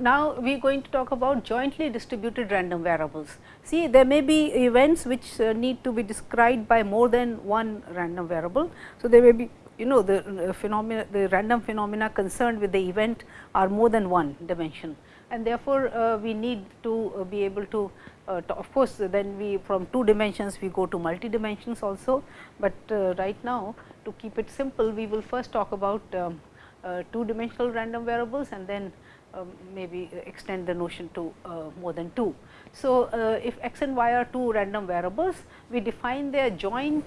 now we are going to talk about jointly distributed random variables. See there may be events which uh, need to be described by more than one random variable. So, there may be you know the uh, phenomena the random phenomena concerned with the event are more than one dimension and therefore, uh, we need to uh, be able to, uh, to, of course, then we from two dimensions we go to multi dimensions also, but uh, right now to keep it simple we will first talk about um, two dimensional random variables and then um, maybe extend the notion to uh, more than two. So, if x and y are two random variables, we define their joint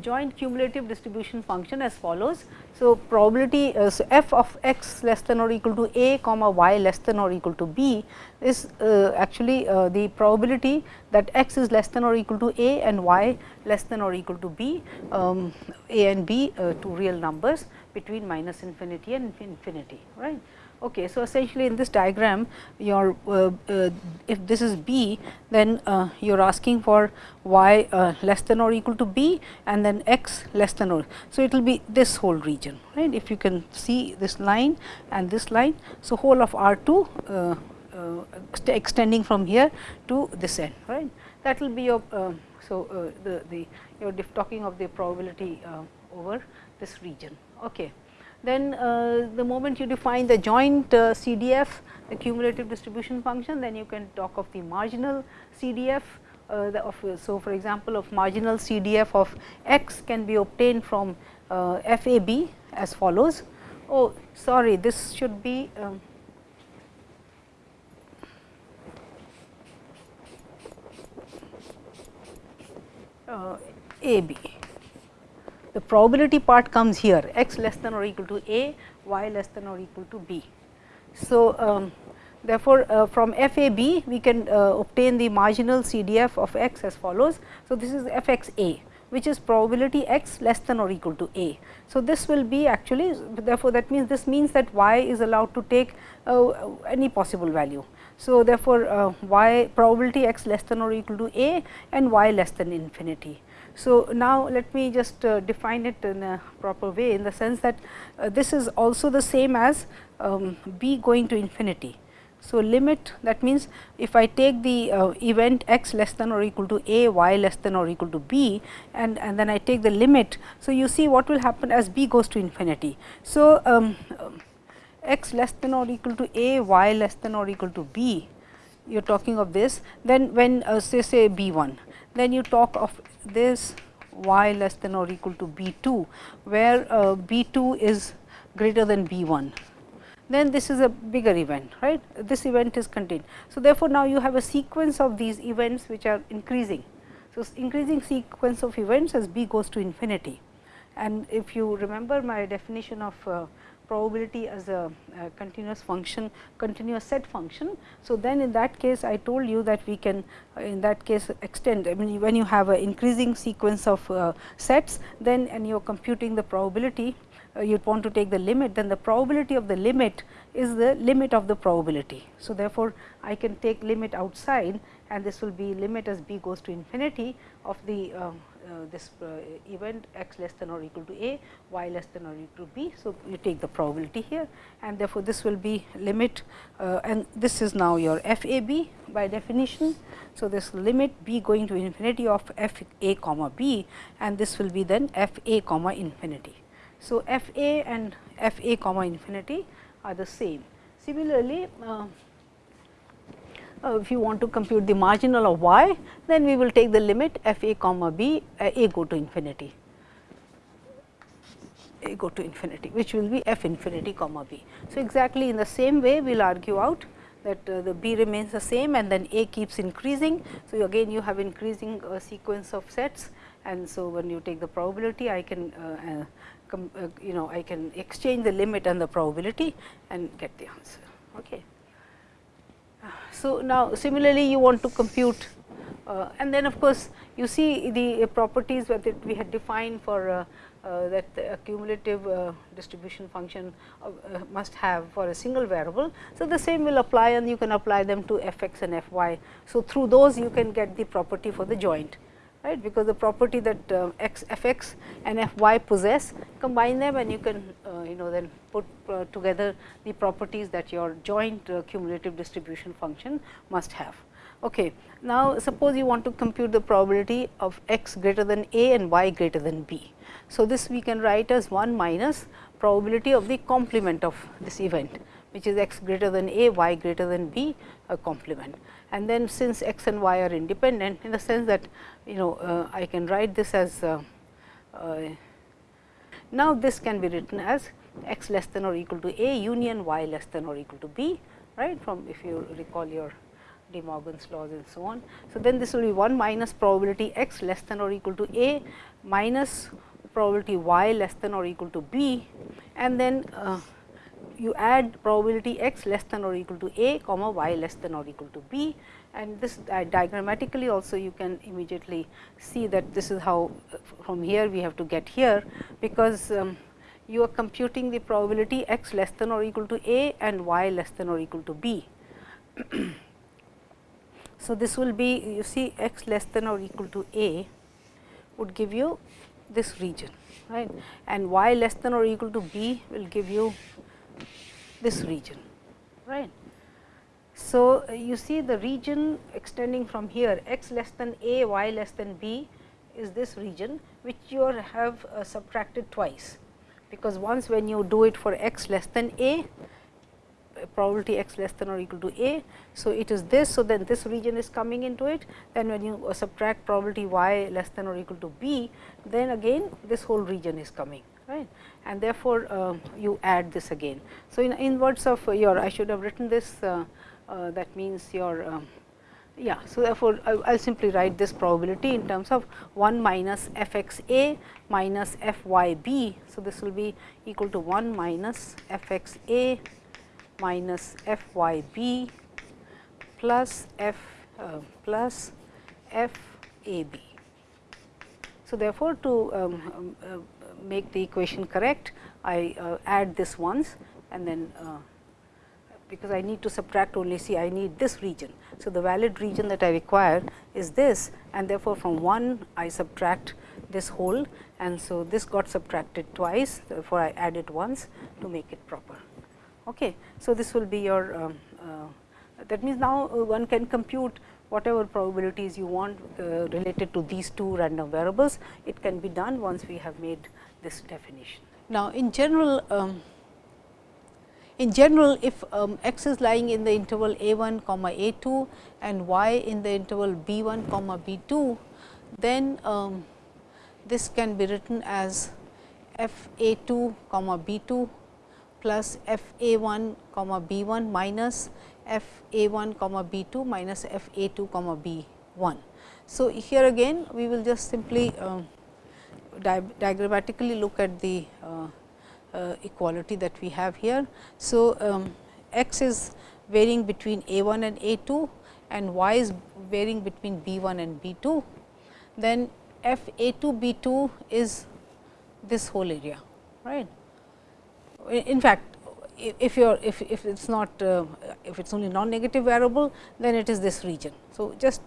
joint cumulative distribution function as follows. So, probability uh, so f of x less than or equal to a comma y less than or equal to b is uh, actually uh, the probability that x is less than or equal to a and y less than or equal to b, um, a and b uh, two real numbers between minus infinity and infinity right. Okay, so, essentially in this diagram your uh, uh, if this is b then uh, you are asking for y uh, less than or equal to b and then x less than or. So, it will be this whole region right if you can see this line and this line. So, whole of R 2 uh, uh, extending from here to this end right that will be your. so, the, the you are talking of the probability over this region. Okay then uh, the moment you define the joint uh, CDF the cumulative distribution function then you can talk of the marginal CDF uh, the of, so for example of marginal CDF of x can be obtained from FAB as follows. Oh sorry this should be um, uh, AB the probability part comes here x less than or equal to a, y less than or equal to b. So, um, therefore, uh, from FAB we can uh, obtain the marginal CDF of x as follows. So, this is f x a which is probability x less than or equal to a. So, this will be actually therefore, that means this means that y is allowed to take uh, any possible value. So, therefore, uh, y probability x less than or equal to a and y less than infinity. So, now let me just uh, define it in a proper way in the sense that uh, this is also the same as um, b going to infinity. So, limit that means, if I take the uh, event x less than or equal to a, y less than or equal to b and, and then I take the limit. So, you see what will happen as b goes to infinity. So, um, x less than or equal to a, y less than or equal to b, you are talking of this, then when uh, say say b 1 then you talk of this y less than or equal to b 2, where uh, b 2 is greater than b 1 then this is a bigger event right this event is contained. So, therefore, now you have a sequence of these events which are increasing. So, increasing sequence of events as b goes to infinity and if you remember my definition of uh, probability as a, a, continuous function, continuous set function. So, then in that case I told you that we can uh, in that case extend I mean when you have an increasing sequence of uh, sets then and you are computing the probability uh, you want to take the limit then the probability of the limit is the limit of the probability. So, therefore, I can take limit outside and this will be limit as b goes to infinity of the uh, uh, this uh, event x less than or equal to a, y less than or equal to b. So, you take the probability here and therefore, this will be limit uh, and this is now your f a b by definition. So, this limit b going to infinity of f a comma b and this will be then f a comma infinity. So, f a and f a comma infinity are the same. Similarly, uh, uh, if you want to compute the marginal of y, then we will take the limit f a comma b uh, a go to infinity a go to infinity which will be f infinity comma b. So, exactly in the same way we will argue out that uh, the b remains the same and then a keeps increasing. So, again you have increasing uh, sequence of sets and so when you take the probability I can uh, uh, you know I can exchange the limit and the probability and get the answer. Okay. So, now similarly you want to compute uh, and then of course, you see the properties that we had defined for uh, uh, that the cumulative uh, distribution function uh, must have for a single variable. So, the same will apply and you can apply them to f x and f y. So, through those you can get the property for the joint right because the property that uh, x f x and f y possess combine them and you can uh, you know then put uh, together the properties that your joint uh, cumulative distribution function must have. Okay. Now, suppose you want to compute the probability of x greater than a and y greater than b. So, this we can write as 1 minus probability of the complement of this event which is x greater than a, y greater than b a complement. And then since x and y are independent in the sense that you know uh, I can write this as uh, uh, now this can be written as x less than or equal to a union y less than or equal to b right from if you recall your De Morgan's laws and so on. So, then this will be 1 minus probability x less than or equal to a minus probability y less than or equal to b and then uh, you add probability x less than or equal to a comma y less than or equal to b. And this uh, diagrammatically also you can immediately see that this is how uh, from here we have to get here. Because um, you are computing the probability x less than or equal to a and y less than or equal to b. so, this will be you see x less than or equal to a would give you this region right? And y less than or equal to b will give you this region right. So, you see the region extending from here x less than a y less than b is this region which you have uh, subtracted twice because once when you do it for x less than a probability x less than or equal to a. So, it is this. So, then this region is coming into it then when you uh, subtract probability y less than or equal to b then again this whole region is coming right and therefore, uh, you add this again. So, in, in words of your I should have written this uh, uh, that means your um, yeah. So, therefore, I will simply write this probability in terms of 1 minus f x a minus f y b. So, this will be equal to 1 minus f x a minus f y b plus f uh, plus f a b. So, therefore, to um, um, uh, make the equation correct, I uh, add this once and then uh, because I need to subtract only see I need this region. So, the valid region that I require is this and therefore, from 1 I subtract this whole and so this got subtracted twice therefore, I add it once to make it proper. Okay. So, this will be your um, uh, that means now uh, one can compute whatever probabilities you want uh, related to these two random variables, it can be done once we have made this definition. Now, in general, um, in general if um, x is lying in the interval a 1 comma a 2 and y in the interval b 1 comma b 2, then um, this can be written as f a 2 comma b 2 plus f a 1 comma b 1 minus f a 1 comma b 2 minus f a 2 comma b 1. So, here again we will just simply uh, diagrammatically look at the uh, uh, equality that we have here. So, um, x is varying between a 1 and a 2 and y is varying between b 1 and b 2, then f a 2 b 2 is this whole area right. In fact, if you are if, if it is not uh, if it is only non negative variable then it is this region. So, just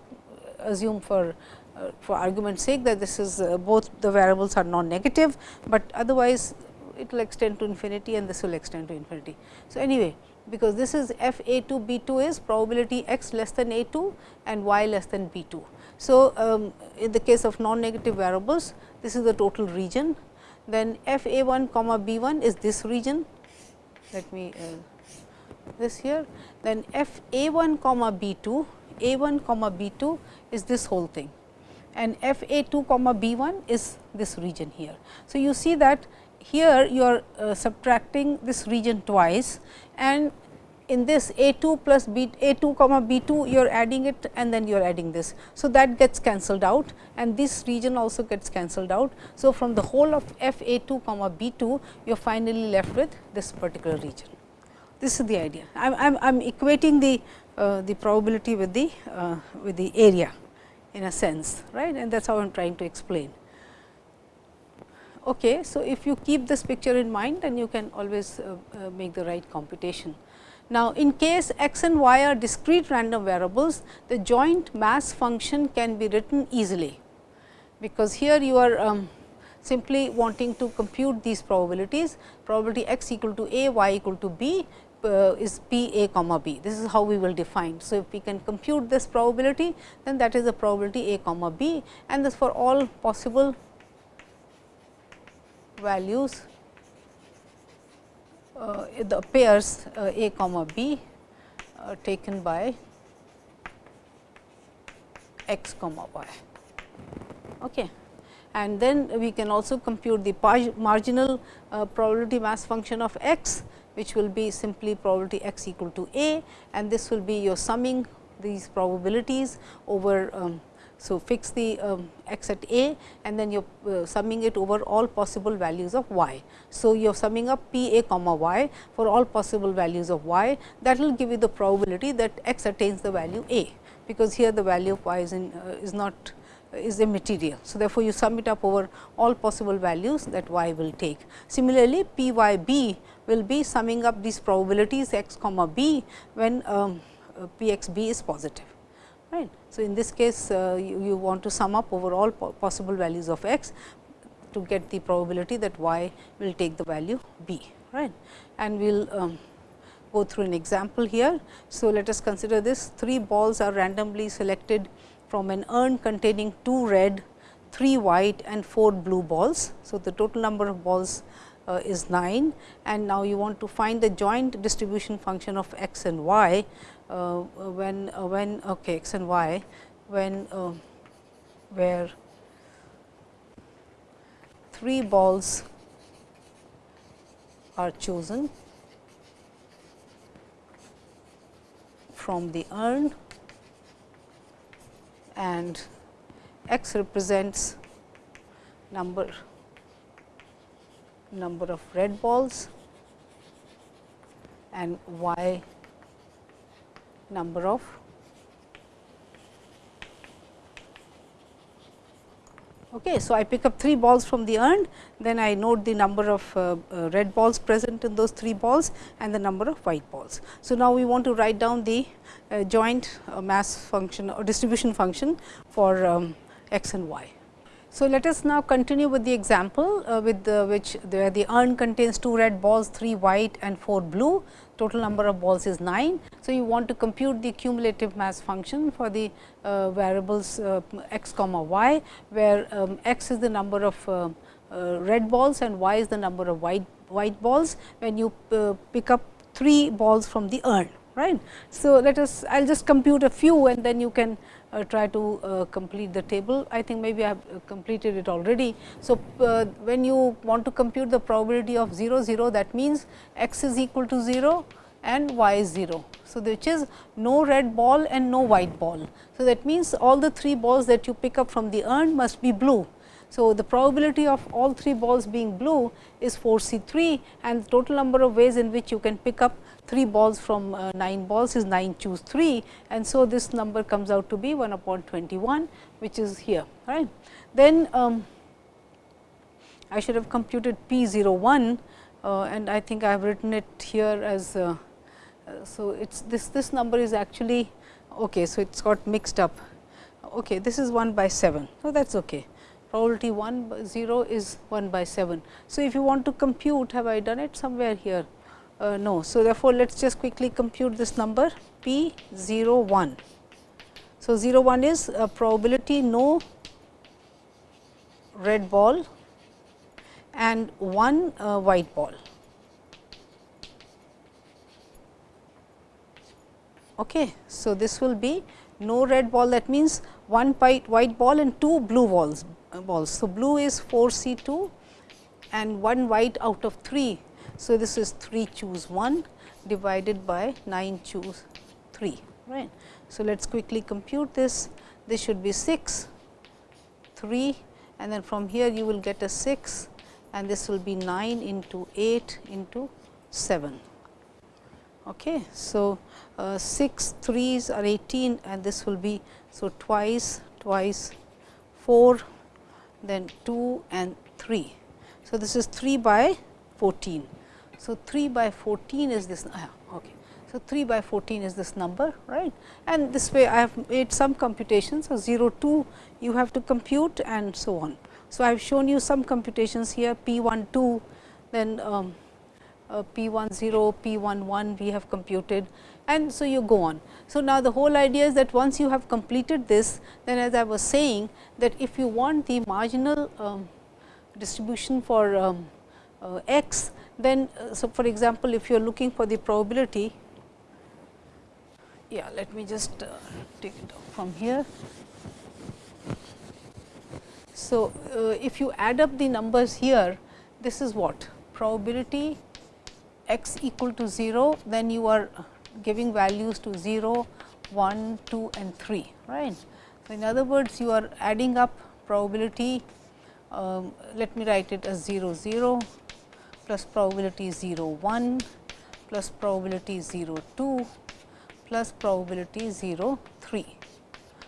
assume for for argument's sake that this is uh, both the variables are non negative, but otherwise it will extend to infinity and this will extend to infinity. So, anyway because this is f a 2 b 2 is probability x less than a 2 and y less than b 2. So, um, in the case of non negative variables this is the total region then f a 1 comma b 1 is this region let me uh, this here then f a 1 comma b 2 a 1 comma b 2 is this whole thing and f a 2 comma b 1 is this region here. So, you see that here you are uh, subtracting this region twice and in this a 2 plus b a 2 comma b 2 you are adding it and then you are adding this. So, that gets cancelled out and this region also gets cancelled out. So, from the whole of f a 2 comma b 2 you are finally left with this particular region. This is the idea. I am I'm equating the uh, the probability with the uh, with the area in a sense right and that is how I am trying to explain. Okay, so, if you keep this picture in mind then you can always uh, uh, make the right computation. Now, in case x and y are discrete random variables, the joint mass function can be written easily because here you are um, simply wanting to compute these probabilities probability x equal to a y equal to b uh, is p a comma b. This is how we will define. So, if we can compute this probability then that is the probability a comma b and this for all possible values uh, the pairs uh, a comma b uh, taken by x comma y. Okay. And then we can also compute the marginal uh, probability mass function of x which will be simply probability x equal to a and this will be your summing these probabilities over um, so, fix the um, x at a and then you are uh, summing it over all possible values of y. So, you are summing up p a comma y for all possible values of y that will give you the probability that x attains the value a, because here the value of y is, in, uh, is not uh, is immaterial. So, therefore, you sum it up over all possible values that y will take. Similarly, p y b will be summing up these probabilities x comma b when um, uh, p x b is positive right. So, in this case uh, you, you, want to sum up over all po possible values of x to get the probability that y will take the value b right and we will um, go through an example here. So, let us consider this 3 balls are randomly selected from an urn containing 2 red, 3 white and 4 blue balls. So, the total number of balls uh, is 9 and now you want to find the joint distribution function of x and y uh, when uh, when okay, x and y when uh, where three balls are chosen from the urn and x represents number number of red balls and y number of Okay, so, I pick up 3 balls from the urn, then I note the number of uh, uh, red balls present in those 3 balls and the number of white balls. So, now we want to write down the uh, joint uh, mass function or distribution function for um, x and y. So, let us now continue with the example uh, with which the, the urn contains 2 red balls, 3 white and 4 blue, total number of balls is 9. So, you want to compute the cumulative mass function for the uh, variables uh, x comma y, where um, x is the number of uh, uh, red balls and y is the number of white, white balls when you pick up 3 balls from the urn. right? So, let us I will just compute a few and then you can uh, try to uh, complete the table. I think maybe I have uh, completed it already. So, when you want to compute the probability of 0 0 that means x is equal to 0 and y is 0. So, which is no red ball and no white ball. So, that means all the 3 balls that you pick up from the urn must be blue. So, the probability of all 3 balls being blue is 4 C 3 and the total number of ways in which you can pick up 3 balls from uh, 9 balls is 9 choose 3 and so this number comes out to be 1 upon 21 which is here right. Then um, I should have computed p 0 1 uh, and I think I have written it here as uh, uh so it's this this number is actually okay so it's got mixed up okay this is 1 by 7 so that's okay probability 1 by 0 is 1 by 7. So, if you want to compute have I done it somewhere here uh, no. So, therefore, let us just quickly compute this number p 0 1. So, 0 1 is a probability no red ball and 1 uh, white ball. Okay. So, this will be no red ball that means one white, white ball and two blue balls, uh, balls. So, blue is 4 C 2 and one white out of 3. So, this is 3 choose 1 divided by 9 choose 3 right. So, let us quickly compute this this should be 6 3 and then from here you will get a 6 and this will be 9 into 8 into 7. Okay. So, uh, 6 3s are 18 and this will be so twice twice 4 then 2 and 3. So, this is 3 by 14. So, 3 by 14 is this okay. So, 3 by 14 is this number right and this way I have made some computations. So, 0 2 you have to compute and so on. So, I have shown you some computations here P 1 2 then um, uh, P 1 0, P 1 1 we have computed and so you go on. So, now the whole idea is that once you have completed this then as I was saying that if you want the marginal um, distribution for um, uh, x then uh, so for example, if you are looking for the probability yeah let me just uh, take it from here. So, uh, if you add up the numbers here this is what probability x equal to 0 then you are giving values to 0, 1, 2 and 3 right. So, in other words you are adding up probability um, let me write it as 0 0 plus probability 0 1 plus probability 0 2 plus probability 0 3.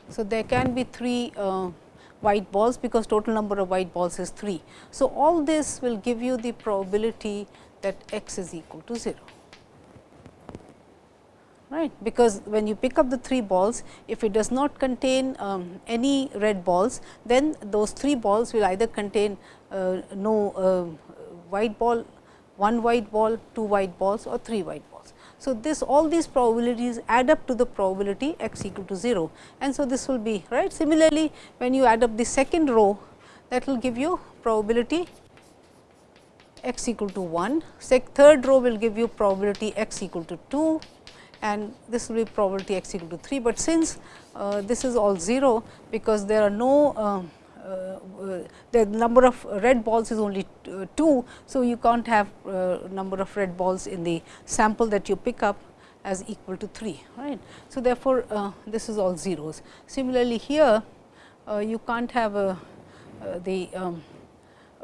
So, there can be 3 uh, white balls because total number of white balls is 3. So, all this will give you the probability that x is equal to 0 right because when you pick up the 3 balls if it does not contain um, any red balls then those 3 balls will either contain uh, no uh, white ball, one white ball, two white balls or 3 white balls. So, this all these probabilities add up to the probability x equal to 0 and so this will be right. Similarly, when you add up the second row that will give you probability x equal to 1, Sec third row will give you probability x equal to 2 and this will be probability x equal to 3, but since uh, this is all 0 because there are no uh, the number of red balls is only uh, 2. So, you can't have uh, number of red balls in the sample that you pick up as equal to 3 right. So, therefore, uh, this is all zeros. Similarly, here you can't have the um,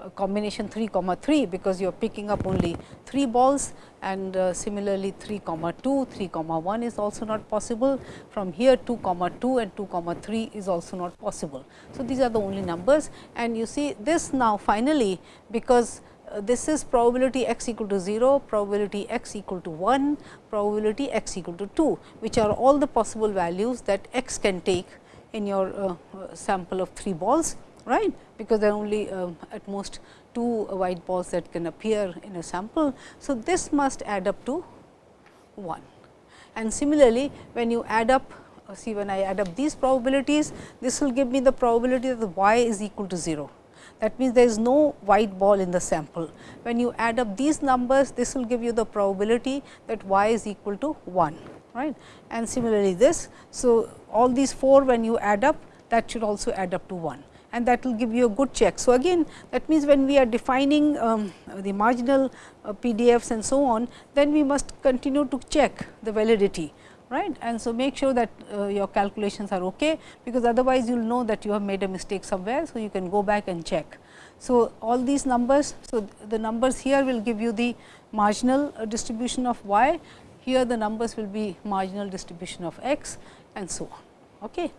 combination 3 comma 3 because you are picking up only 3 balls and uh, similarly 3 comma 2, 3 comma 1 is also not possible. From here 2 comma 2 and 2 comma 3 is also not possible. So, these are the only numbers and you see this now finally, because uh, this is probability x equal to 0, probability x equal to 1, probability x equal to 2, which are all the possible values that x can take in your uh, sample of 3 balls right because there are only uh, at most two white balls that can appear in a sample. So, this must add up to 1 and similarly when you add up uh, see when I add up these probabilities this will give me the probability that the y is equal to 0 that means there is no white ball in the sample. When you add up these numbers this will give you the probability that y is equal to 1 right and similarly this. So, all these 4 when you add up that should also add up to 1 and that will give you a good check. So, again that means when we are defining um, the marginal uh, PDFs and so on, then we must continue to check the validity right and so make sure that uh, your calculations are okay because otherwise you will know that you have made a mistake somewhere. So, you can go back and check. So, all these numbers, so the numbers here will give you the marginal uh, distribution of y, here the numbers will be marginal distribution of x and so on. Okay.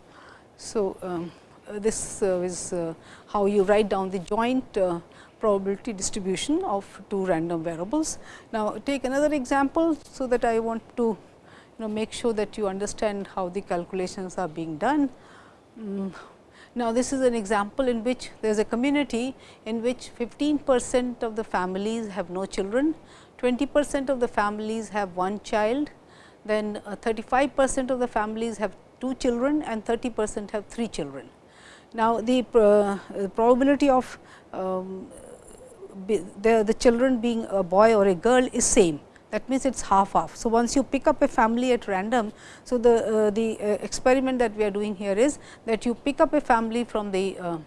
So, um, this uh, is uh, how you write down the joint probability distribution of two random variables. Now, take another example. So, that I want to you know make sure that you understand how the calculations are being done. Mm. Now, this is an example in which there is a community in which 15 percent of the families have no children, 20 percent of the families have one child, then 35 percent of the families have two children and 30 percent have three children. Now, the uh, probability of um, the, the children being a boy or a girl is same that means, it is half half. So, once you pick up a family at random, so the, uh, the uh, experiment that we are doing here is that you pick up a family from the uh,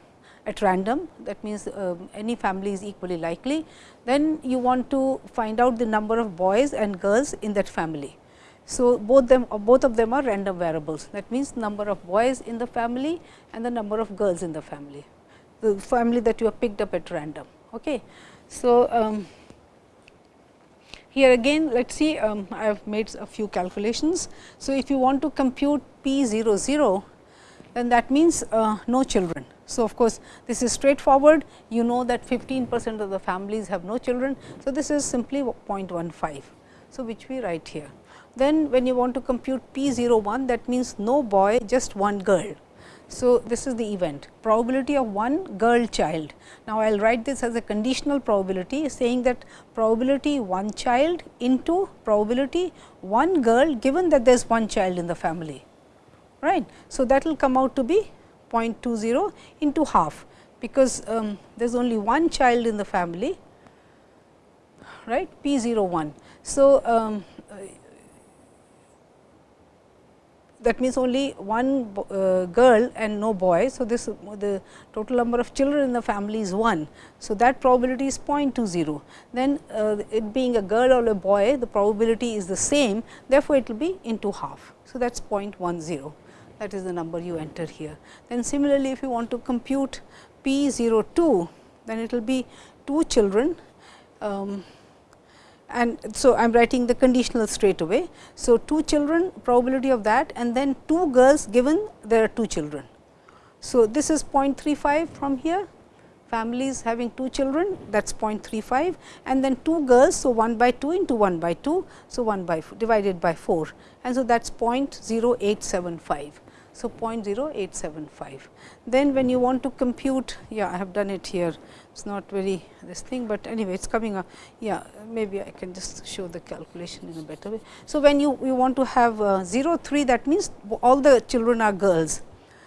at random that means, um, any family is equally likely. Then you want to find out the number of boys and girls in that family. So, both them both of them are random variables that means, number of boys in the family and the number of girls in the family, the family that you have picked up at random. Okay. So, um, here again let us see um, I have made a few calculations. So, if you want to compute p 0 0 then that means uh, no children. So, of course, this is straightforward you know that 15 percent of the families have no children. So, this is simply 0.15. So, which we write here. Then when you want to compute p 0 1 that means no boy just one girl. So, this is the event probability of one girl child. Now, I will write this as a conditional probability saying that probability one child into probability one girl given that there is one child in the family. right? So, that will come out to be 0.20 into half because um, there is only one child in the family right p 0 1. So, um, that means only one uh, girl and no boy. So, this the total number of children in the family is 1. So, that probability is 0.20. Then uh, it being a girl or a boy the probability is the same therefore, it will be into half. So, that is 0.10 that is the number you enter here. Then similarly, if you want to compute p 0 2 then it will be 2 children um, and so I am writing the conditional straight away. So, 2 children probability of that and then 2 girls given there are 2 children. So, this is 0.35 from here families having 2 children that is 0.35 and then 2 girls. So, 1 by 2 into 1 by 2. So, 1 by divided by 4 and so that is 0.0875. So, 0.0875. Then when you want to compute, yeah I have done it here, it is not very this thing, but anyway it is coming up. Yeah, maybe I can just show the calculation in a better way. So, when you, you want to have uh, 0 3 that means all the children are girls.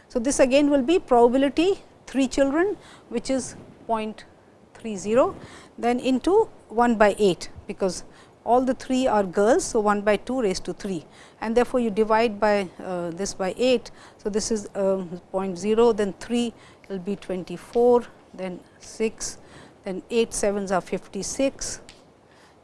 So, this again will be probability 3 children which is 0.30 then into 1 by 8 because all the 3 are girls. So, 1 by 2 raised to 3 and therefore, you divide by uh, this by 8. So, this is uh, 0.0 then 3 will be 24 then 6 then 8 7s are 56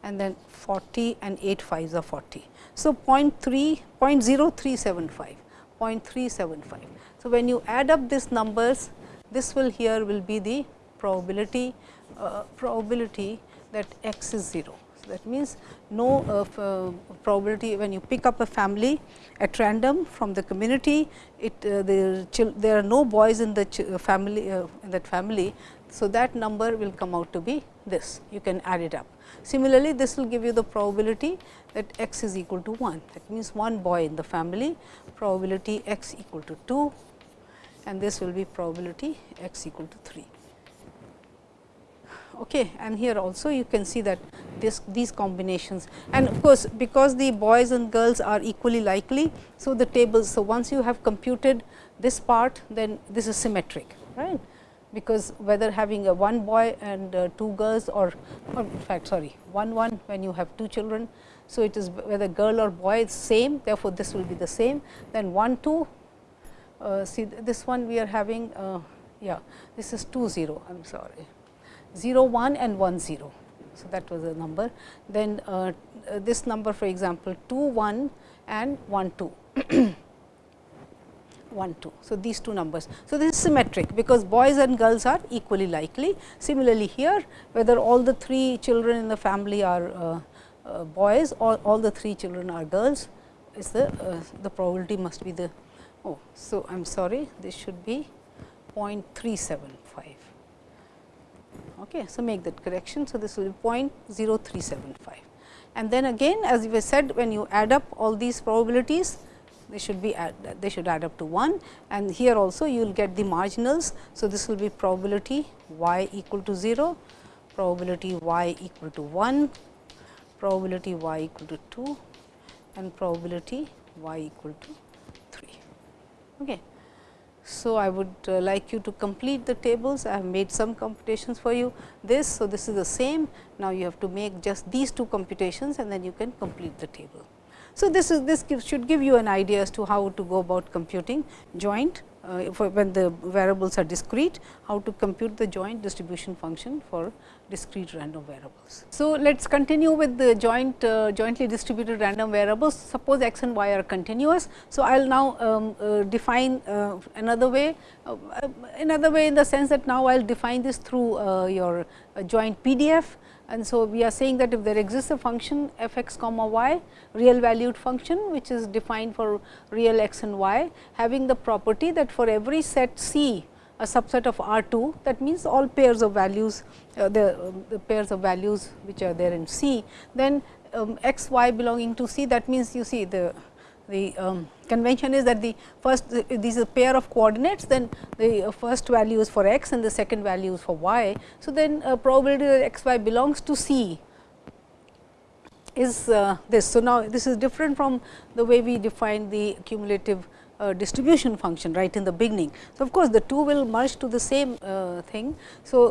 and then 40 and 8 5s are 40. So, 0.3 0.0375 0.375. So, when you add up these numbers this will here will be the probability uh, probability that x is 0 that means no uh, uh, probability when you pick up a family at random from the community, it uh, the there are no boys in the uh, family uh, in that family. So, that number will come out to be this you can add it up. Similarly, this will give you the probability that x is equal to 1 that means one boy in the family probability x equal to 2 and this will be probability x equal to 3 okay and here also. You can see that this these combinations. And of course because the boys and girls are equally likely so the tables so once you have computed this part then this is symmetric right? Because whether having a one boy and uh, two girls or, or in fact sorry one one when you have two children so it is whether girl or boy is same therefore this will be the same. Then 1 2 uh, see this one we are having uh, yeah this is 2 0 i'm sorry 0 1 and 1 0. So, that was the number. Then uh, uh, this number for example, 2 1 and 1 2. 1 2. So, these two numbers. So, this is symmetric because boys and girls are equally likely. Similarly, here whether all the three children in the family are uh, uh, boys or all the three children are girls is the uh, the probability must be the oh. So, I am sorry this should be 0.375. Okay. So, make that correction. So, this will be 0.0375 and then again as we said when you add up all these probabilities they should be add, they should add up to 1 and here also you will get the marginals. So, this will be probability y equal to 0, probability y equal to 1, probability y equal to 2 and probability y equal to 3. Okay. So, I would uh, like you to complete the tables. I have made some computations for you this. So, this is the same. Now, you have to make just these two computations and then you can complete the table. So, this is this gives, should give you an idea as to how to go about computing joint uh, when the variables are discrete, how to compute the joint distribution function for discrete random variables. So, let us continue with the joint uh, jointly distributed random variables. Suppose x and y are continuous. So, I will now um, uh, define uh, another way, uh, another way in the sense that now I will define this through uh, your joint PDF and so, we are saying that if there exists a function f x comma y real valued function which is defined for real x and y having the property that for every set C a subset of R 2 that means all pairs of values uh, the, uh, the, pairs of values which are there in C then um, x y belonging to C that means you see the the um, convention is that the first this is a pair of coordinates then the first value is for x and the second value is for y. So, then uh, probability that x y belongs to C is uh, this. So, now this is different from the way we define the cumulative uh, distribution function right in the beginning. So, of course, the two will merge to the same uh, thing. So,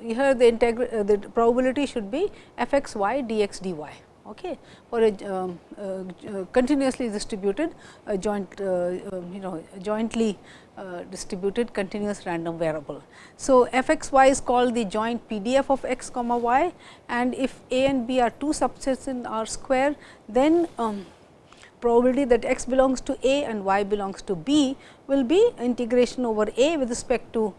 uh, here the integral uh, the probability should be f x y d x d y okay, for a uh, uh, continuously distributed joint um, you know jointly distributed continuous random variable. So, f x y is called the joint PDF of x comma y and if a and b are two subsets in R square then um, probability that x belongs to A and y belongs to B will be integration over A with respect to uh,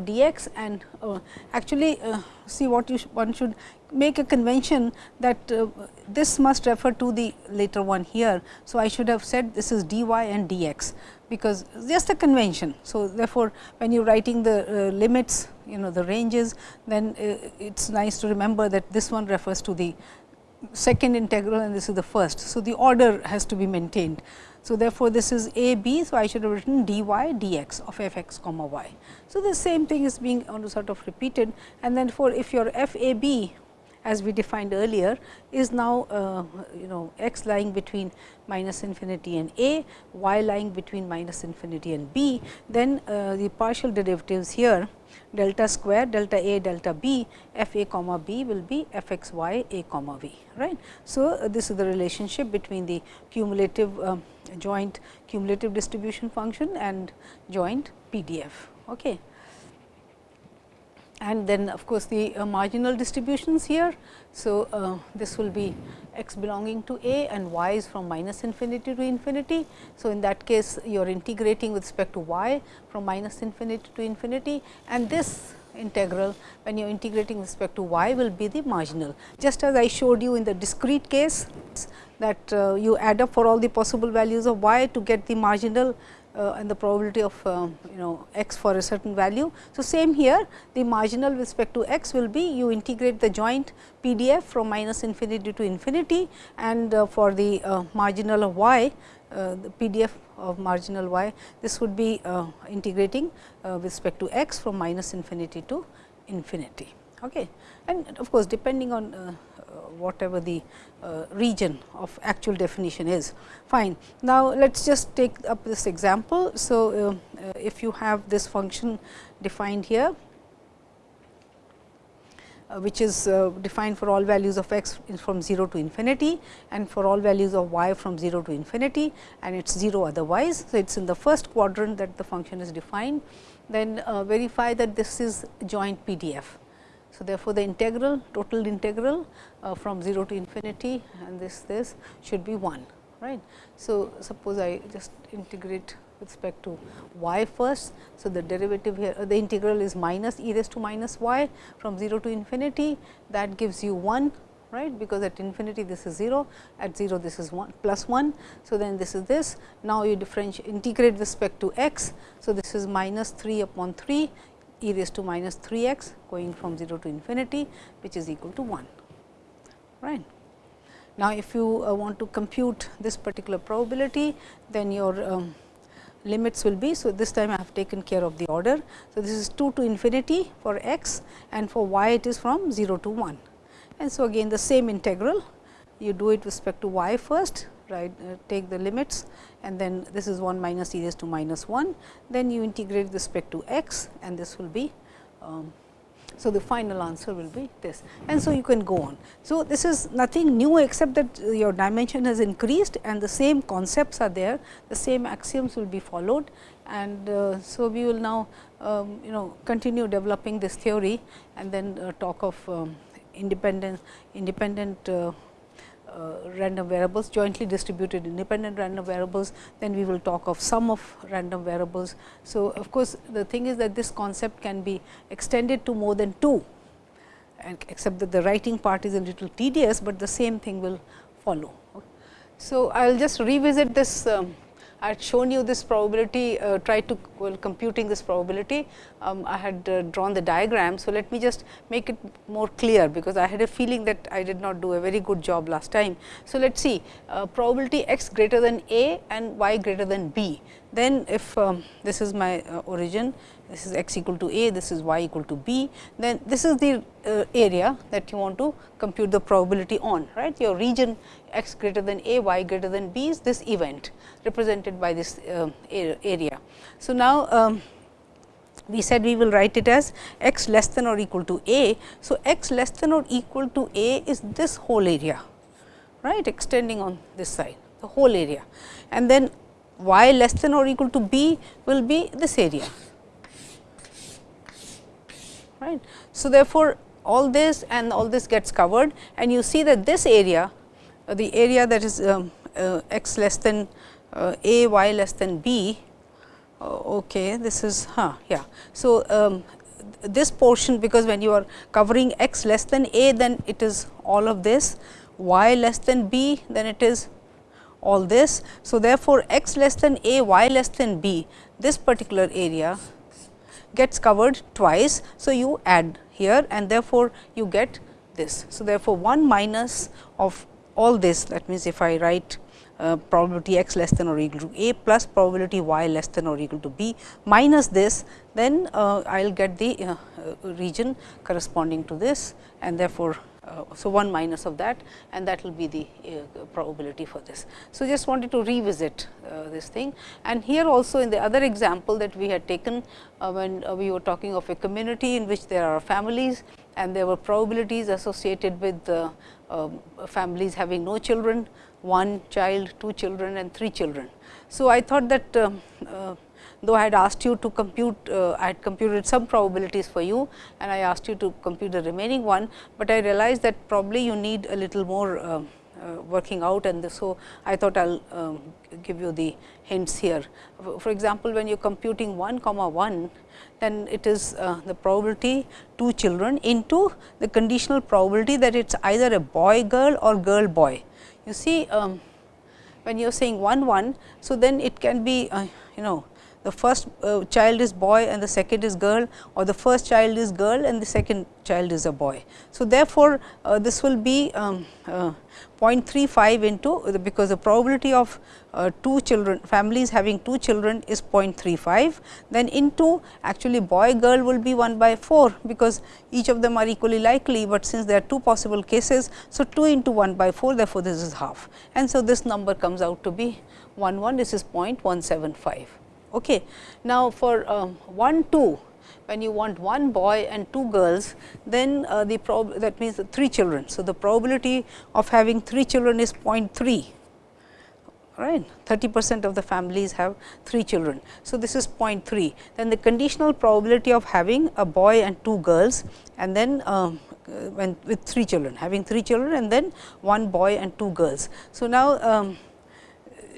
dx and uh, actually uh, see what you sh one should make a convention that uh, this must refer to the later one here. So, I should have said this is dy and dx because just a convention. So, therefore, when you are writing the uh, limits you know the ranges then uh, it is nice to remember that this one refers to the second integral and this is the first. So, the order has to be maintained. So, therefore, this is a b. So, I should have written dy dx of f x comma y. So, the same thing is being sort of repeated and then for if your f a b as we defined earlier is now uh, you know x lying between minus infinity and a, y lying between minus infinity and b, then uh, the partial derivatives here delta square delta a delta b f a comma b will be f x y a comma v right. So, uh, this is the relationship between the cumulative um, joint cumulative distribution function and joint PDF. Okay and then of course, the uh, marginal distributions here. So, uh, this will be x belonging to a and y is from minus infinity to infinity. So, in that case you are integrating with respect to y from minus infinity to infinity and this integral when you are integrating with respect to y will be the marginal. Just as I showed you in the discrete case that uh, you add up for all the possible values of y to get the marginal uh, and the probability of uh, you know x for a certain value. So, same here the marginal with respect to x will be you integrate the joint PDF from minus infinity to infinity and uh, for the uh, marginal of y uh, the PDF of marginal y this would be uh, integrating with respect to x from minus infinity to infinity. Okay. And of course, depending on whatever the uh, region of actual definition is. Fine. Now, let us just take up this example. So, uh, uh, if you have this function defined here, uh, which is uh, defined for all values of x from 0 to infinity and for all values of y from 0 to infinity and it is 0 otherwise. So, it is in the first quadrant that the function is defined. Then uh, verify that this is joint PDF. So, therefore, the integral total integral uh, from 0 to infinity and this this should be 1 right. So, suppose I just integrate with respect to y first. So, the derivative here uh, the integral is minus e raised to minus y from 0 to infinity that gives you 1 right because at infinity this is 0 at 0 this is 1 plus 1. So, then this is this now you differentiate integrate with respect to x. So, this is minus 3 upon 3 e raised to minus 3 x going from 0 to infinity which is equal to 1. Right. Now, if you uh, want to compute this particular probability, then your um, limits will be. So, this time I have taken care of the order. So, this is 2 to infinity for x and for y it is from 0 to 1. And so, again the same integral you do it with respect to y first right uh, take the limits and then this is 1 minus e raised to minus 1. Then you integrate with respect to x and this will be um, so, the final answer will be this and so you can go on. So, this is nothing new except that your dimension has increased and the same concepts are there, the same axioms will be followed and uh, so we will now um, you know continue developing this theory and then uh, talk of um, independent independent uh, uh, random variables, jointly distributed independent random variables, then we will talk of sum of random variables. So, of course, the thing is that this concept can be extended to more than 2 and except that the writing part is a little tedious, but the same thing will follow. So, I will just revisit this um, I had shown you this probability, uh, tried to well, computing this probability, um, I had uh, drawn the diagram. So, let me just make it more clear, because I had a feeling that I did not do a very good job last time. So, let us see uh, probability x greater than a and y greater than b. Then, if um, this is my uh, origin this is x equal to a, this is y equal to b, then this is the uh, area that you want to compute the probability on, right. Your region x greater than a, y greater than b is this event represented by this uh, area. So, now, um, we said we will write it as x less than or equal to a. So, x less than or equal to a is this whole area, right, extending on this side, the whole area. And then y less than or equal to b will be this area right. So, therefore, all this and all this gets covered and you see that this area, uh, the area that is um, uh, x less than uh, a, y less than b, uh, okay, this is, huh, yeah. So, um, this portion because when you are covering x less than a then it is all of this, y less than b then it is all this. So, therefore, x less than a, y less than b, this particular area gets covered twice. So, you add here and therefore, you get this. So, therefore, 1 minus of all this that means, if I write uh, probability x less than or equal to a plus probability y less than or equal to b minus this, then uh, I will get the uh, region corresponding to this and therefore, so, 1 minus of that and that will be the uh, probability for this. So, just wanted to revisit uh, this thing and here also in the other example that we had taken uh, when uh, we were talking of a community in which there are families and there were probabilities associated with um, families having no children, one child, two children and three children. So, I thought that um, though I had asked you to compute, uh, I had computed some probabilities for you and I asked you to compute the remaining one, but I realized that probably you need a little more uh, uh, working out and this, so I thought I will um, give you the hints here. For example, when you are computing 1 comma 1, then it is uh, the probability two children into the conditional probability that it is either a boy girl or girl boy. You see um, when you are saying 1 1, so then it can be uh, you know the first uh, child is boy and the second is girl or the first child is girl and the second child is a boy. So, therefore, uh, this will be um, uh, 0.35 into the because the probability of uh, two children families having two children is 0.35 then into actually boy girl will be 1 by 4 because each of them are equally likely, but since there are two possible cases. So, 2 into 1 by 4 therefore, this is half and so this number comes out to be 1 1 this is 0.175. Okay. Now, for um, 1 2 when you want one boy and two girls, then uh, the prob that means three children. So, the probability of having three children is 0.3 right 30 percent of the families have 3 children. So, this is 0.3 then the conditional probability of having a boy and 2 girls and then um, when with 3 children having 3 children and then one boy and 2 girls. So, now um,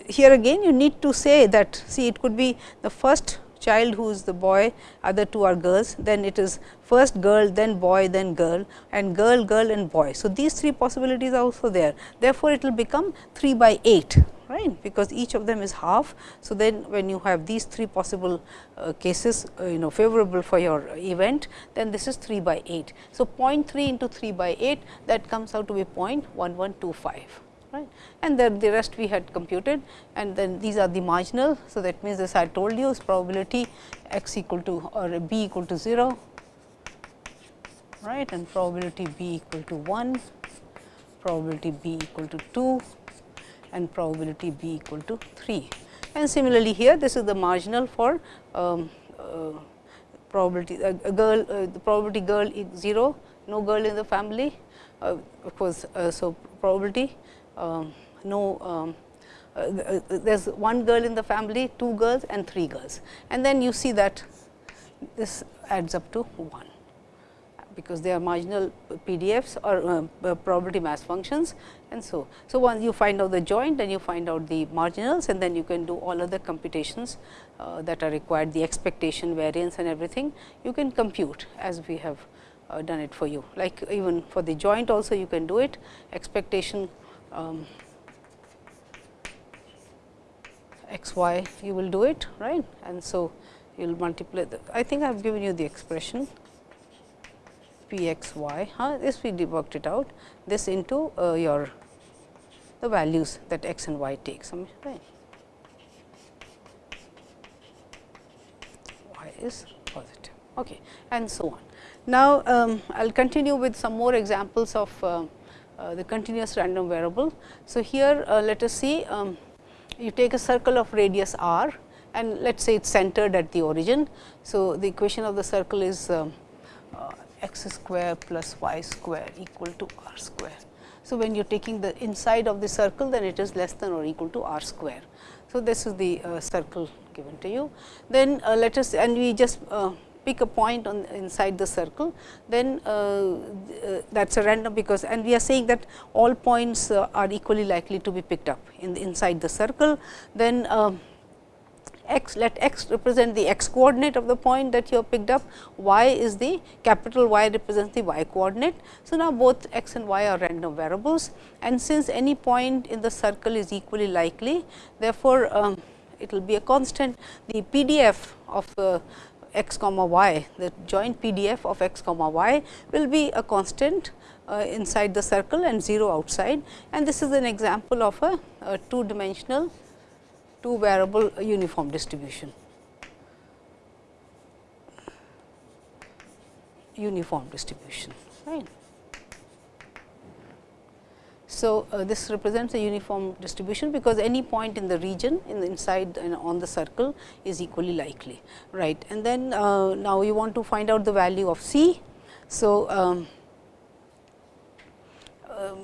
here again you need to say that see it could be the first child who is the boy, other two are girls, then it is first girl, then boy, then girl and girl, girl and boy. So, these three possibilities are also there. Therefore, it will become 3 by 8 right because each of them is half. So, then when you have these three possible uh, cases uh, you know favorable for your event then this is 3 by 8. So, 0.3 into 3 by 8 that comes out to be 0.1125 right and then the rest we had computed and then these are the marginal. So, that means as I told you is probability x equal to or b equal to 0 right and probability b equal to 1, probability b equal to 2 and probability b equal to 3. And similarly, here this is the marginal for um, uh, probability uh, girl uh, the probability girl is 0 no girl in the family uh, of course. Uh, so, probability no um, uh, uh, there is one girl in the family, two girls and three girls. And then you see that this adds up to 1 because they are marginal PDFs or uh, probability mass functions and so. So, once you find out the joint and you find out the marginals and then you can do all other computations uh, that are required the expectation variance and everything you can compute as we have uh, done it for you. Like even for the joint also you can do it expectation um, x y you will do it right and so you will multiply the I think I have given you the expression p x y huh? this we worked it out this into uh, your the values that x and y takes right. y is positive okay, and so on. Now, um, I will continue with some more examples of uh, the continuous random variable. So, here uh, let us see um, you take a circle of radius r and let us say it is centered at the origin. So, the equation of the circle is um, uh, x square plus y square equal to r square. So, when you are taking the inside of the circle then it is less than or equal to r square. So, this is the uh, circle given to you. Then uh, let us and we just uh, pick a point on inside the circle, then uh, uh, that is a random because and we are saying that all points uh, are equally likely to be picked up in the inside the circle. Then um, x let x represent the x coordinate of the point that you have picked up, y is the capital Y represents the y coordinate. So, now both x and y are random variables and since any point in the circle is equally likely, therefore, um, it will be a constant the PDF of uh, x comma y, the joint PDF of x comma y will be a constant uh, inside the circle and 0 outside and this is an example of a, a two dimensional two variable uniform distribution. uniform distribution right. So, uh, this represents a uniform distribution because any point in the region in the inside and on the circle is equally likely right. And then uh, now you want to find out the value of c. So, um, uh,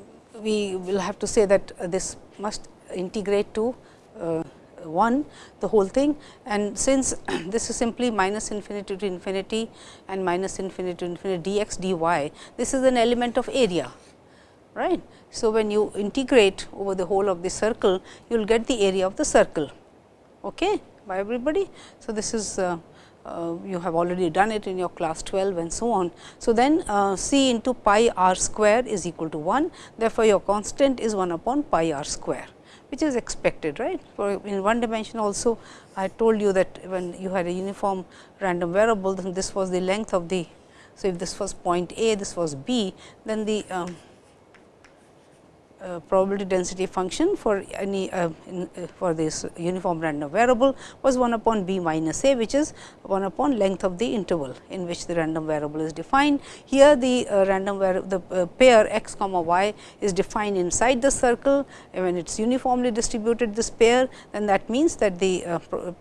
we will have to say that this must integrate to uh, 1 the whole thing and since this is simply minus infinity to infinity and minus infinity to infinity dx dy this is an element of area right. So, when you integrate over the whole of the circle, you will get the area of the circle okay, by everybody. So, this is uh, uh, you have already done it in your class 12 and so on. So, then uh, c into pi r square is equal to 1. Therefore, your constant is 1 upon pi r square which is expected right. For in one dimension also I told you that when you had a uniform random variable then this was the length of the. So, if this was point A this was B then the um, uh, probability density function for any uh, in, uh, for this uniform random variable was 1 upon b minus a which is 1 upon length of the interval in which the random variable is defined. Here the uh, random variable the uh, pair x comma y is defined inside the circle when it is uniformly distributed this pair then that means that the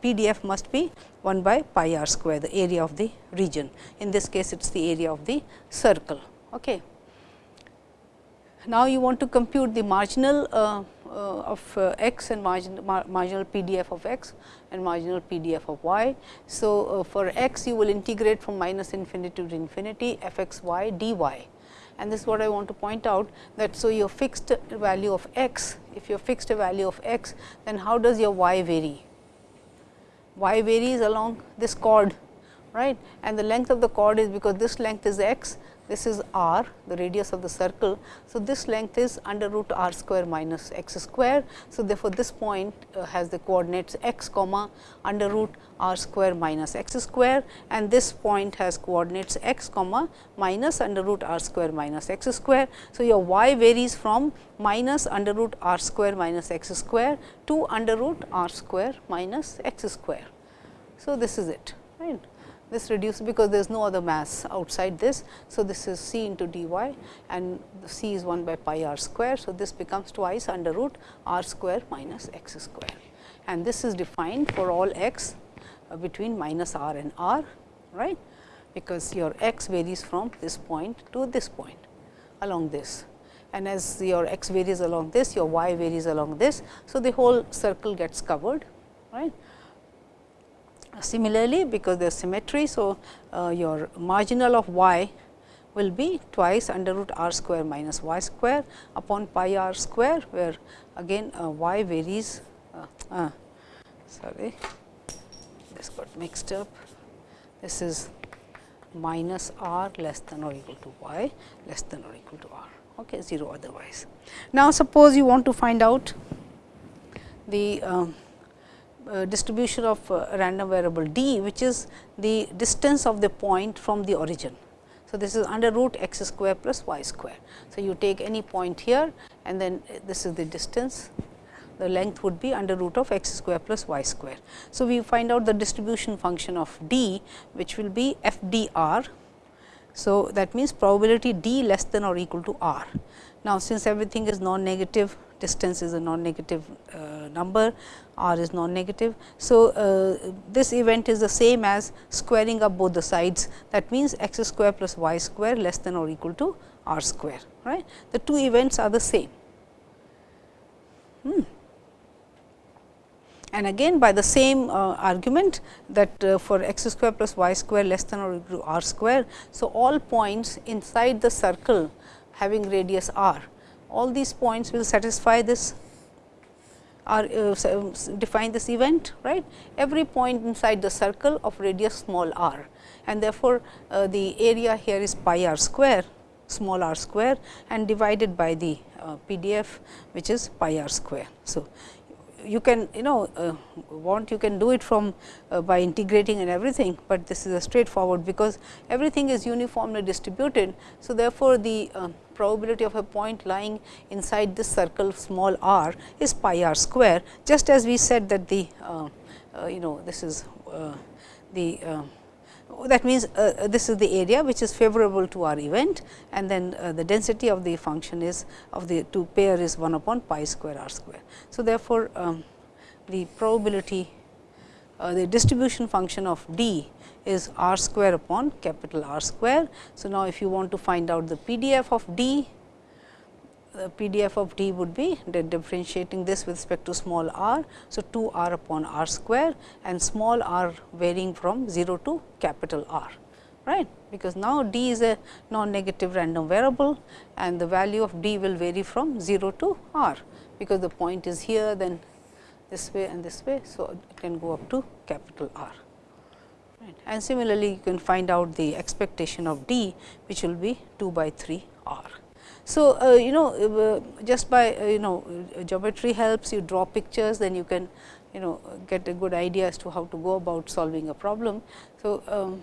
PDF must be 1 by pi r square the area of the region. In this case it is the area of the circle. Okay. Now, you want to compute the marginal uh, uh, of uh, x and margin, mar marginal PDF of x and marginal PDF of y. So, uh, for x you will integrate from minus infinity to infinity f x y dy and this is what I want to point out that. So, your fixed value of x, if you have fixed a value of x, then how does your y vary? y varies along this chord right and the length of the chord is because this length is x this is r the radius of the circle. So, this length is under root r square minus x square. So, therefore, this point uh, has the coordinates x comma under root r square minus x square and this point has coordinates x comma minus under root r square minus x square. So, your y varies from minus under root r square minus x square to under root r square minus x square. So, this is it right this reduces because there is no other mass outside this. So, this is c into dy and c is 1 by pi r square. So, this becomes twice under root r square minus x square and this is defined for all x uh, between minus r and r right because your x varies from this point to this point along this and as your x varies along this your y varies along this. So, the whole circle gets covered right Similarly, because there is symmetry, so uh, your marginal of y will be twice under root r square minus y square upon pi r square, where again uh, y varies. Uh, uh, sorry, this got mixed up. This is minus r less than or equal to y less than or equal to r, okay, 0 otherwise. Now, suppose you want to find out the um, distribution of uh, random variable d, which is the distance of the point from the origin. So, this is under root x square plus y square. So, you take any point here and then this is the distance the length would be under root of x square plus y square. So, we find out the distribution function of d which will be f d r. So, that means probability d less than or equal to r. Now, since everything is non-negative distance is a non-negative uh, number, r is non-negative. So, uh, this event is the same as squaring up both the sides that means x square plus y square less than or equal to r square. right? The two events are the same. Hmm. And again by the same uh, argument that uh, for x square plus y square less than or equal to r square. So, all points inside the circle having radius r, all these points will satisfy this or uh, define this event right. Every point inside the circle of radius small r and therefore, uh, the area here is pi r square small r square and divided by the uh, PDF which is pi r square. So, you can you know uh, want you can do it from uh, by integrating and everything, but this is a straightforward because everything is uniformly distributed. So, therefore, the uh, probability of a point lying inside this circle small r is pi r square just as we said that the uh, uh, you know this is uh, the that means, uh, this is the area which is favorable to our event and then uh, the density of the function is of the two pair is 1 upon pi square r square. So, therefore, um, the probability uh, the distribution function of d is r square upon capital R square. So, now if you want to find out the PDF of d PDF of d would be differentiating this with respect to small r. So, 2 r upon r square and small r varying from 0 to capital R right because now d is a non-negative random variable and the value of d will vary from 0 to r because the point is here then this way and this way. So, it can go up to capital R right. and similarly you can find out the expectation of d which will be 2 by 3 r. So, uh, you know uh, just by uh, you know geometry helps you draw pictures then you can you know get a good idea as to how to go about solving a problem. So, um,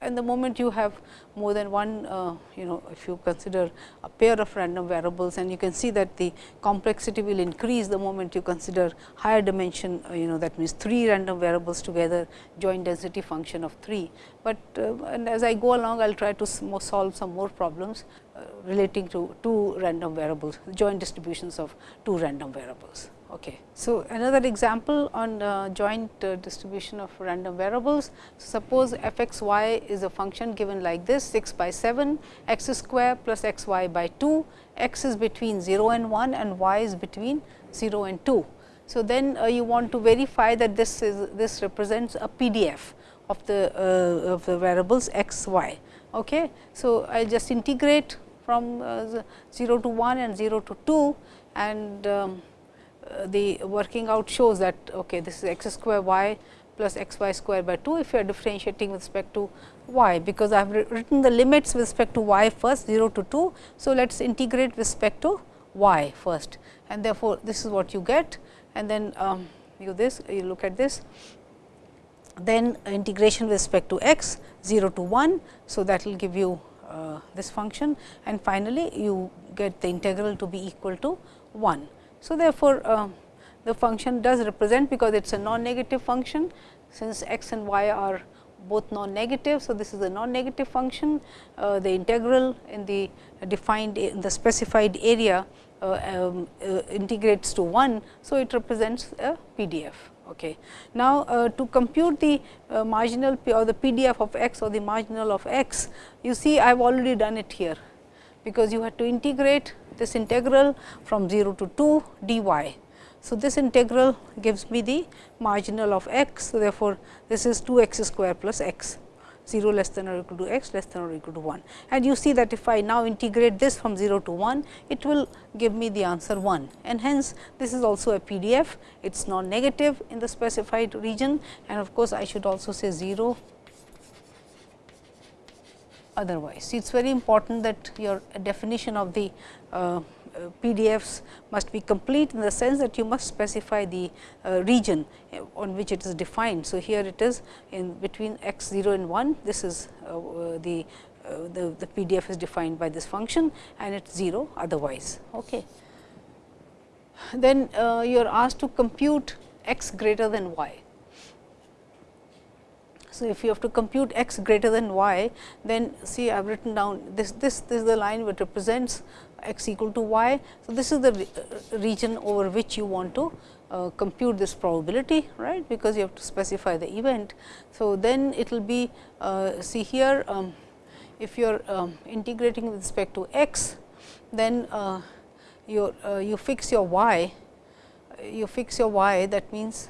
and the moment you have more than one uh, you know if you consider a pair of random variables and you can see that the complexity will increase the moment you consider higher dimension uh, you know that means 3 random variables together joint density function of 3. But uh, and as I go along I will try to solve some more problems uh, relating to two random variables joint distributions of two random variables. Okay. So, another example on uh, joint uh, distribution of random variables. Suppose f x y is a function given like this 6 by 7 x square plus x y by 2, x is between 0 and 1 and y is between 0 and 2. So, then uh, you want to verify that this is this represents a PDF of the uh, of the variables x y. Okay. So, I just integrate from uh, 0 to 1 and 0 to 2 and um, uh, the working out shows that okay, this is x square y plus x y square by 2 if you are differentiating with respect to y, because I have written the limits with respect to y first 0 to 2. So, let us integrate with respect to y first and therefore, this is what you get and then um, you this you look at this then integration with respect to x 0 to 1. So, that will give you uh, this function and finally, you get the integral to be equal to 1. So, therefore, uh, the function does represent because it is a non-negative function since x and y are both non-negative. So, this is a non-negative function uh, the integral in the defined in the specified area uh, um, uh, integrates to 1. So, it represents a PDF. Okay. Now, uh, to compute the uh, marginal P or the PDF of x or the marginal of x, you see I have already done it here, because you had to integrate this integral from 0 to 2 dy. So, this integral gives me the marginal of x. So, therefore, this is 2 x square plus x 0 less than or equal to x less than or equal to 1. And you see that if I now integrate this from 0 to 1, it will give me the answer 1 and hence this is also a PDF. It is non-negative in the specified region and of course, I should also say 0 otherwise. It is very important that your definition of the uh, PDFs must be complete in the sense that you must specify the uh, region uh, on which it is defined. So, here it is in between x 0 and 1 this is uh, the, the, the PDF is defined by this function and it is 0 otherwise. Okay. Then you are asked to compute x greater than y. So, if you have to compute x greater than y, then see I have written down this, this, this is the line which represents x equal to y. So, this is the uh, region over which you want to uh, compute this probability right because you have to specify the event. So, then it will be uh, see here um, if you are um, integrating with respect to x then uh, you uh, you fix your y you fix your y that means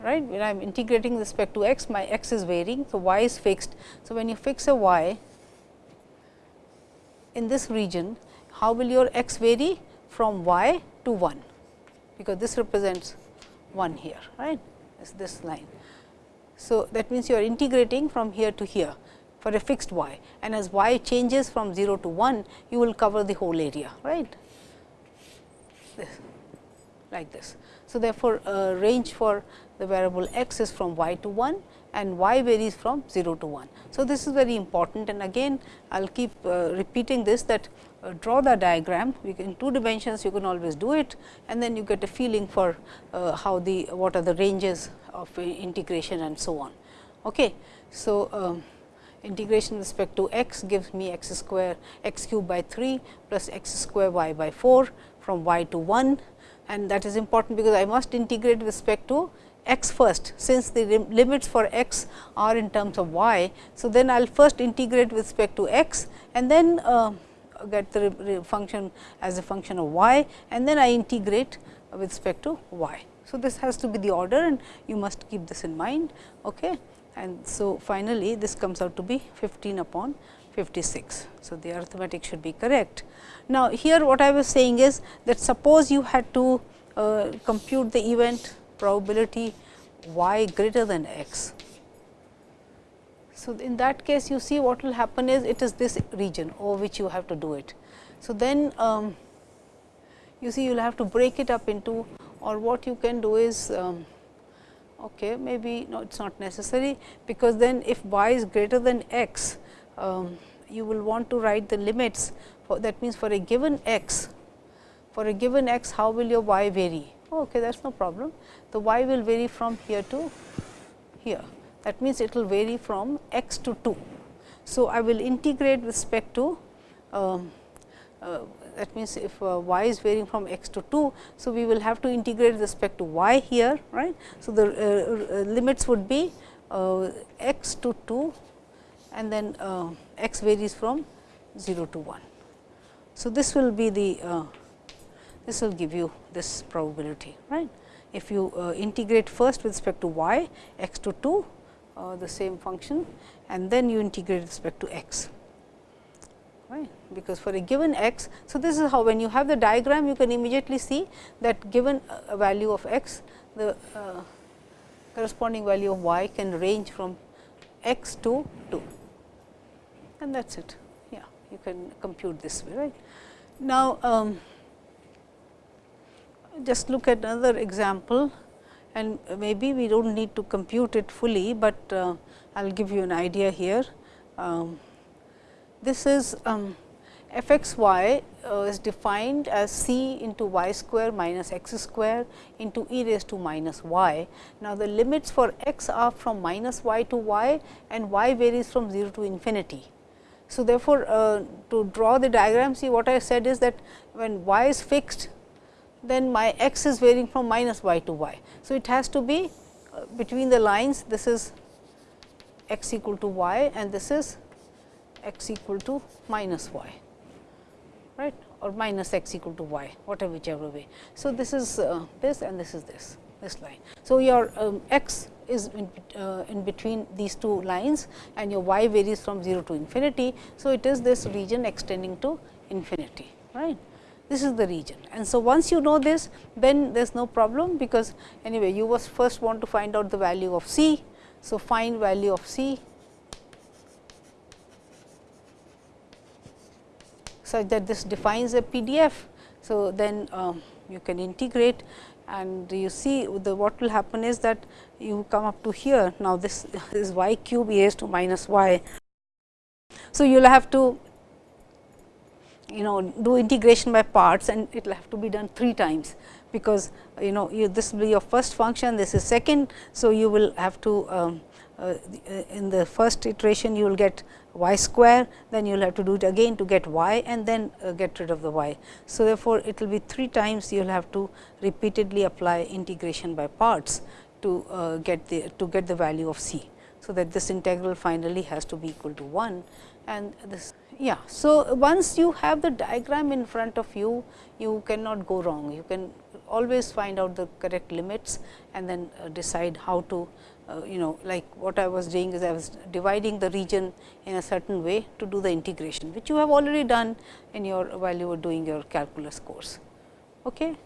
right when I am integrating with respect to x my x is varying. So, y is fixed. So, when you fix a y in this region how will your x vary from y to 1 because this represents 1 here right is this line. So, that means you are integrating from here to here for a fixed y and as y changes from 0 to 1 you will cover the whole area right this, like this. So, therefore, uh, range for the variable x is from y to 1 and y varies from 0 to 1. So, this is very important and again I will keep uh, repeating this that draw the diagram in two dimensions you can always do it and then you get a feeling for uh, how the what are the ranges of integration and so on. Okay. So, um, integration with respect to x gives me x square x cube by 3 plus x square y by 4 from y to 1 and that is important because I must integrate with respect to x first since the limits for x are in terms of y. So, then I will first integrate with respect to x and then uh, get the function as a function of y and then I integrate with respect to y. So, this has to be the order and you must keep this in mind. Okay. And so, finally, this comes out to be 15 upon 56. So, the arithmetic should be correct. Now, here what I was saying is that suppose you had to uh, compute the event probability y greater than x. So, in that case you see what will happen is it is this region over which you have to do it. So, then um, you see you will have to break it up into or what you can do is um, okay, maybe no it is not necessary because then if y is greater than x um, you will want to write the limits for that means for a given x for a given x how will your y vary? Okay that is no problem. The y will vary from here to here that means it will vary from x to 2 so i will integrate with respect to um, uh, that means if uh, y is varying from x to 2 so we will have to integrate with respect to y here right? So the uh, uh limits would be uh, x to 2 and then uh, x varies from 0 to 1 so this will be the this will give you this probability right. If you uh, integrate first with respect to y x to 2 uh, the same function and then you integrate with respect to x right because for a given x. So, this is how when you have the diagram you can immediately see that given a value of x the uh, corresponding value of y can range from x to 2 and that is it yeah you can compute this way right. Now, um, just look at another example and maybe we do not need to compute it fully, but uh, I will give you an idea here. Um, this is um, f x y uh, is defined as c into y square minus x square into e raised to minus y. Now, the limits for x are from minus y to y and y varies from 0 to infinity. So, therefore, uh, to draw the diagram see what I said is that when y is fixed then my x is varying from minus y to y. So, it has to be uh, between the lines this is x equal to y and this is x equal to minus y right or minus x equal to y whatever whichever way. So, this is uh, this and this is this this line. So, your um, x is in, uh, in between these two lines and your y varies from 0 to infinity. So, it is this region extending to infinity right this is the region. And so, once you know this then there is no problem, because anyway you was first want to find out the value of c. So, find value of c such that this defines a PDF. So, then um, you can integrate and you see the what will happen is that you come up to here. Now, this is y cube e raised to minus y. So, you will have to you know do integration by parts and it will have to be done 3 times, because you know you, this will be your first function, this is second. So, you will have to um, uh, in the first iteration you will get y square, then you will have to do it again to get y and then uh, get rid of the y. So, therefore, it will be 3 times you will have to repeatedly apply integration by parts to uh, get the to get the value of c. So, that this integral finally has to be equal to 1 and this yeah. So, once you have the diagram in front of you, you cannot go wrong. You can always find out the correct limits and then uh, decide how to uh, you know like what I was doing is I was dividing the region in a certain way to do the integration, which you have already done in your while you were doing your calculus course. Okay.